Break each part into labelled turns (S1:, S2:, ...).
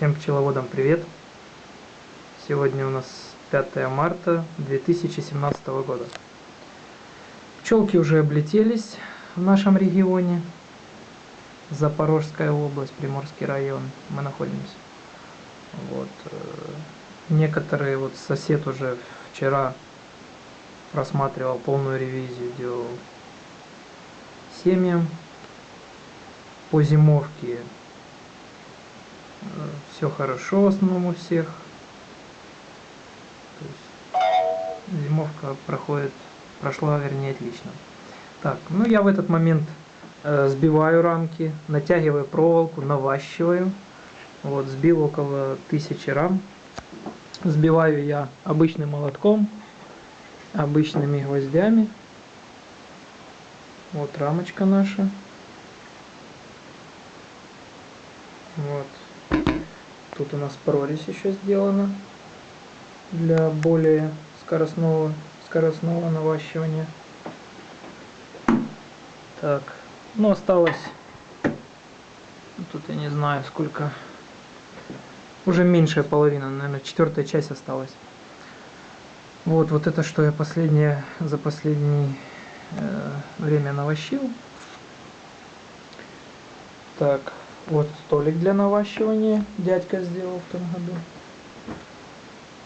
S1: Всем пчеловодам привет! Сегодня у нас 5 марта 2017 года. Пчелки уже облетелись в нашем регионе. Запорожская область, Приморский район. Мы находимся. Вот. э, Некоторые, вот сосед уже вчера просматривал полную ревизию, делал семьям по зимовке все хорошо в основном у всех. Зимовка проходит, прошла, вернее, отлично. Так, ну я в этот момент э, сбиваю рамки, натягиваю проволоку, наващиваю. Вот, сбил около тысячи рам. Сбиваю я обычным молотком, обычными гвоздями. Вот рамочка наша. Вот. Тут у нас прорезь еще сделана для более скоростного, скоростного наващивания. Так, ну осталось, тут я не знаю сколько, уже меньшая половина, наверное, четвертая часть осталась. Вот, вот это, что я последнее, за последнее э, время навощил. Так, вот столик для наващивания дядька сделал в том году.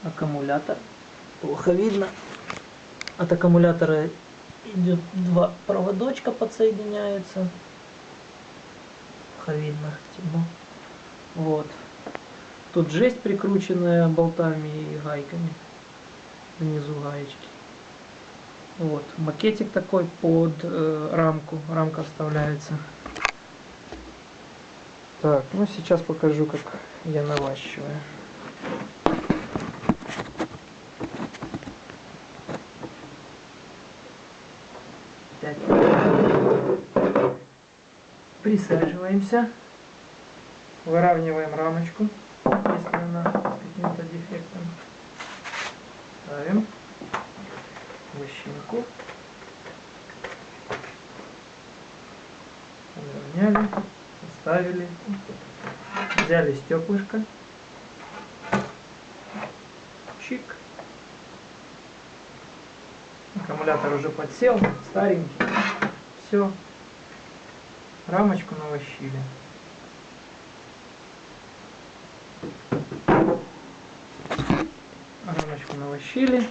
S1: Аккумулятор. Плохо видно. От аккумулятора идет два проводочка подсоединяются. Плохо видно, темно. Вот. Тут жесть прикрученная болтами и гайками. Внизу гаечки. Вот. Макетик такой под э, рамку. Рамка вставляется. Так, ну сейчас покажу, как я наващиваю. Присаживаемся. Выравниваем рамочку, если она с каким-то дефектом. Ставим вощинку. Выровняли ставили, взяли стеклышко, чик, аккумулятор уже подсел, старенький, все, рамочку навощили. Рамочку навощили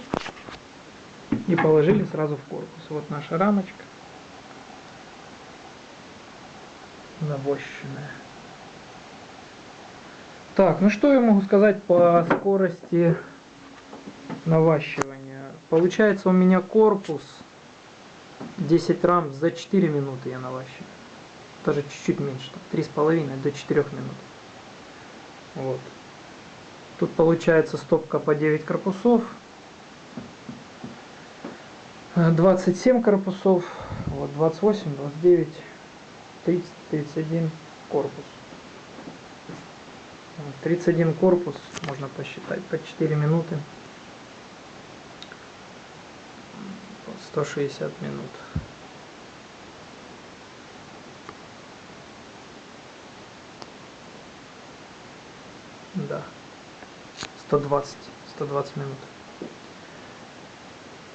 S1: и положили сразу в корпус. Вот наша рамочка. Навощенная. Так, ну что я могу сказать по скорости наващивания. Получается у меня корпус 10 рам за 4 минуты я наващиваю. Даже чуть-чуть меньше, 3,5 до 4 минут. Вот. Тут получается стопка по 9 корпусов. 27 корпусов, вот 28, 29, 30, 31 корпус. 31 корпус, можно посчитать, по 4 минуты. 160 минут. Да. 120. 120 минут.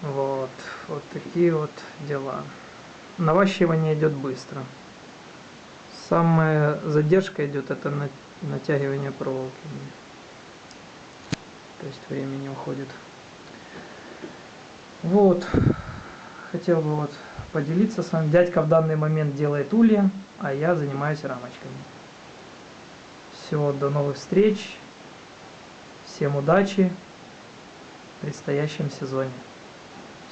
S1: Вот. Вот такие вот дела. Наващивание идет быстро. Самая задержка идет это на, натягивание проволоки. То есть времени уходит. Вот. Хотел бы вот поделиться с вами. Дядька в данный момент делает улья, а я занимаюсь рамочками. Все, до новых встреч. Всем удачи в предстоящем сезоне.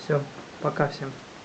S1: Все, пока всем.